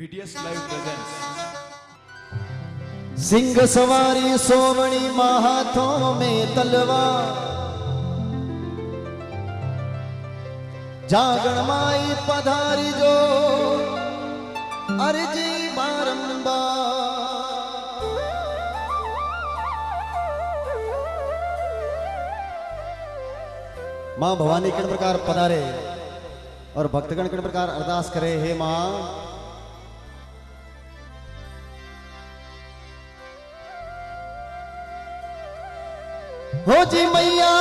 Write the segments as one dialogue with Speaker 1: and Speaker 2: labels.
Speaker 1: BTS Live presents.
Speaker 2: Singh सवारी सोवणी महाथों में तलवार जागण माई पधारी जो, अर्जी बारंबार। माँ भवानी किन प्रकार पधारे और भक्तगण किन प्रकार अरदास करे, हे माँ? हो जी मैया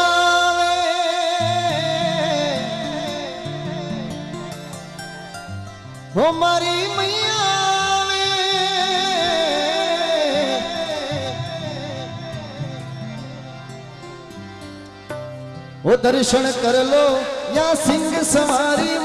Speaker 2: हो मारी मैया वो दर्शन कर लो या सिंह सवारी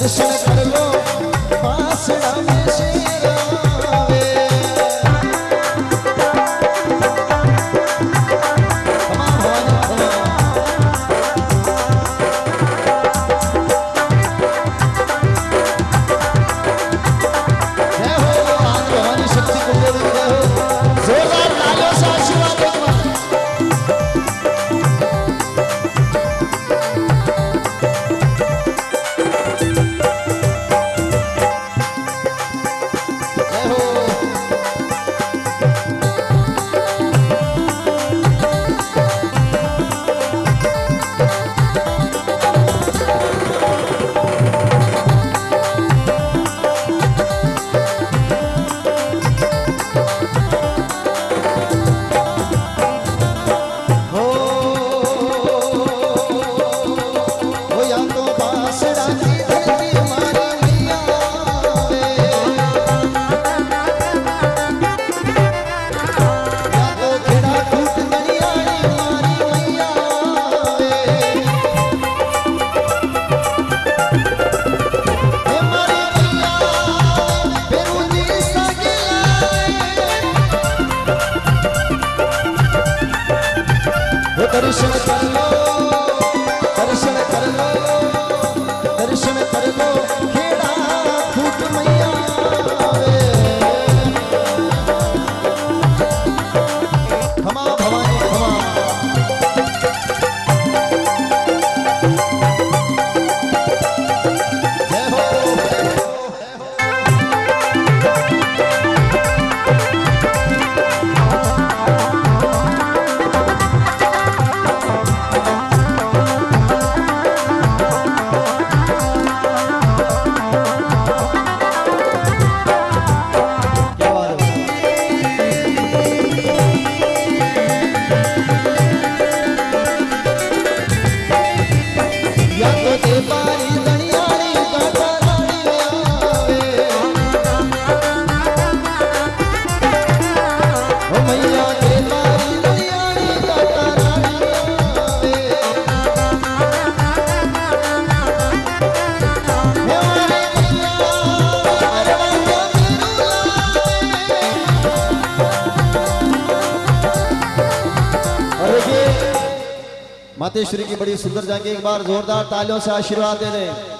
Speaker 2: Let's go. फातेह श्री की बड़ी सुंदर जाएँगे एक बार जोरदार तालियों से आशीर्वाद दे दें।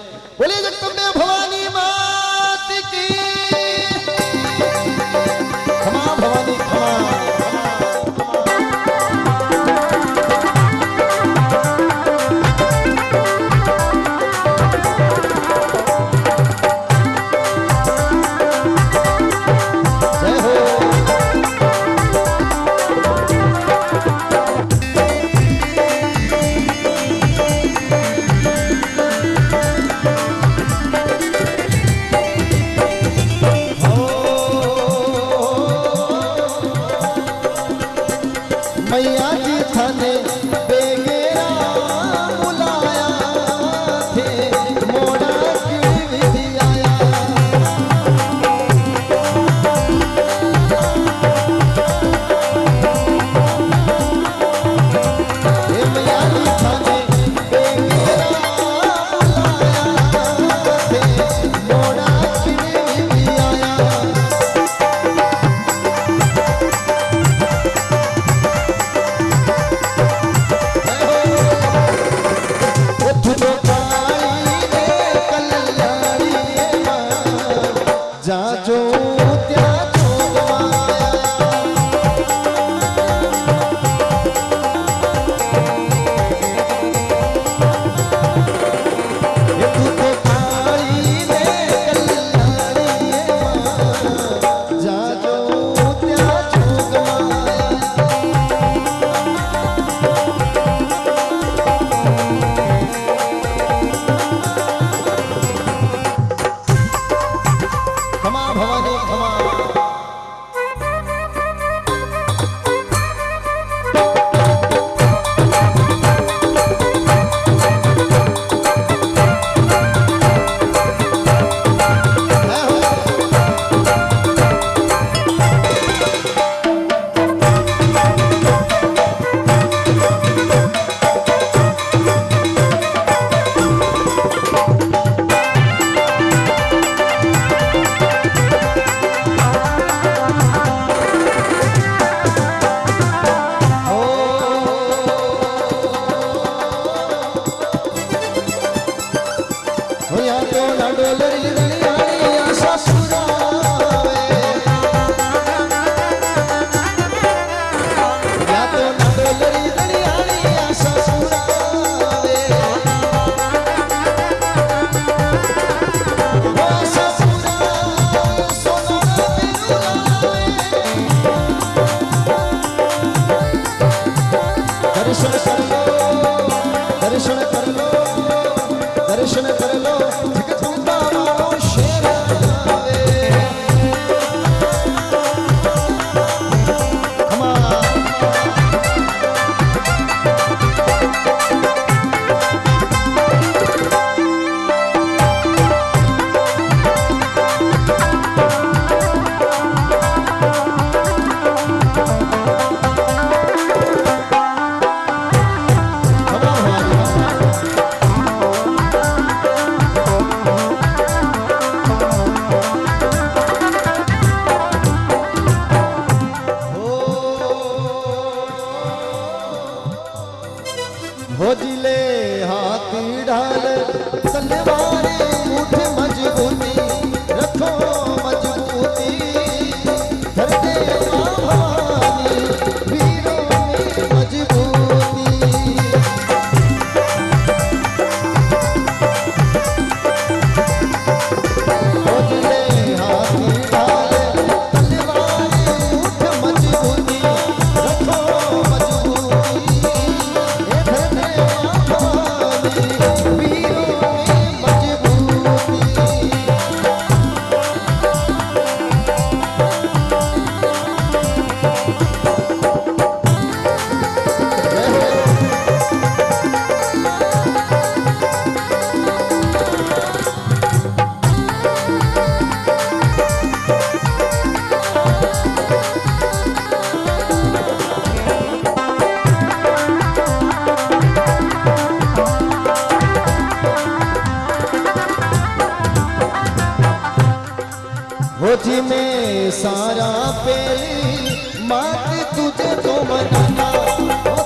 Speaker 2: में सारा पेरी मात तुझे तो मनाना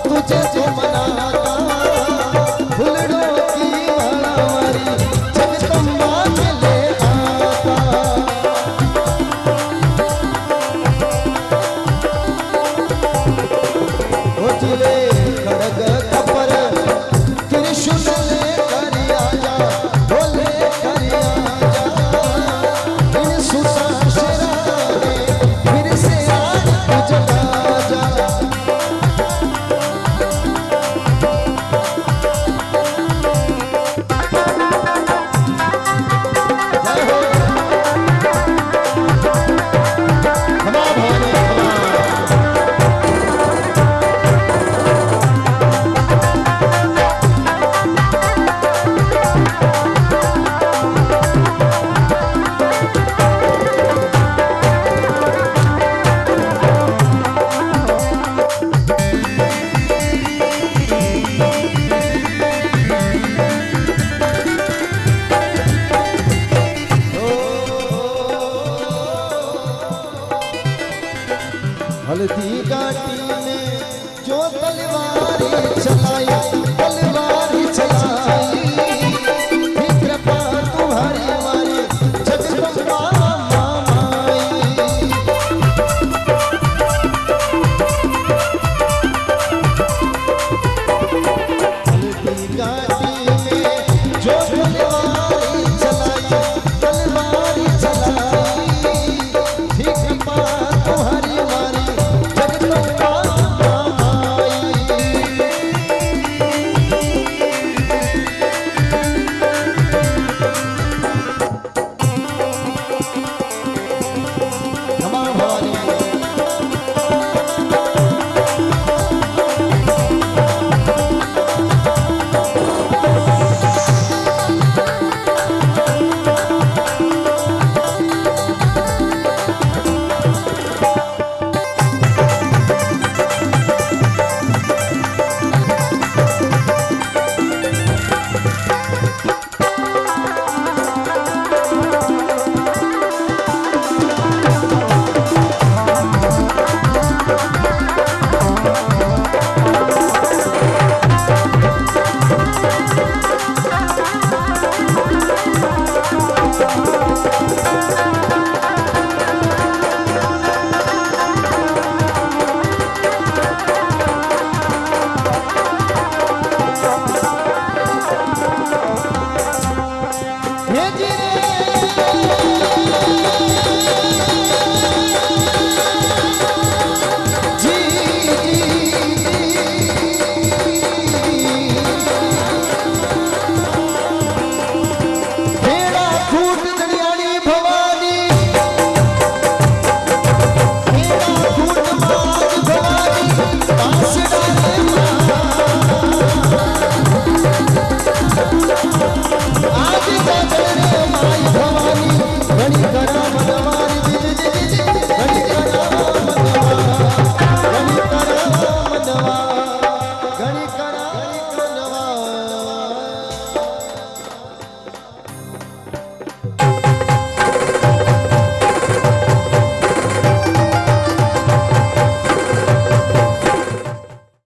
Speaker 2: तुझे तो मनाना।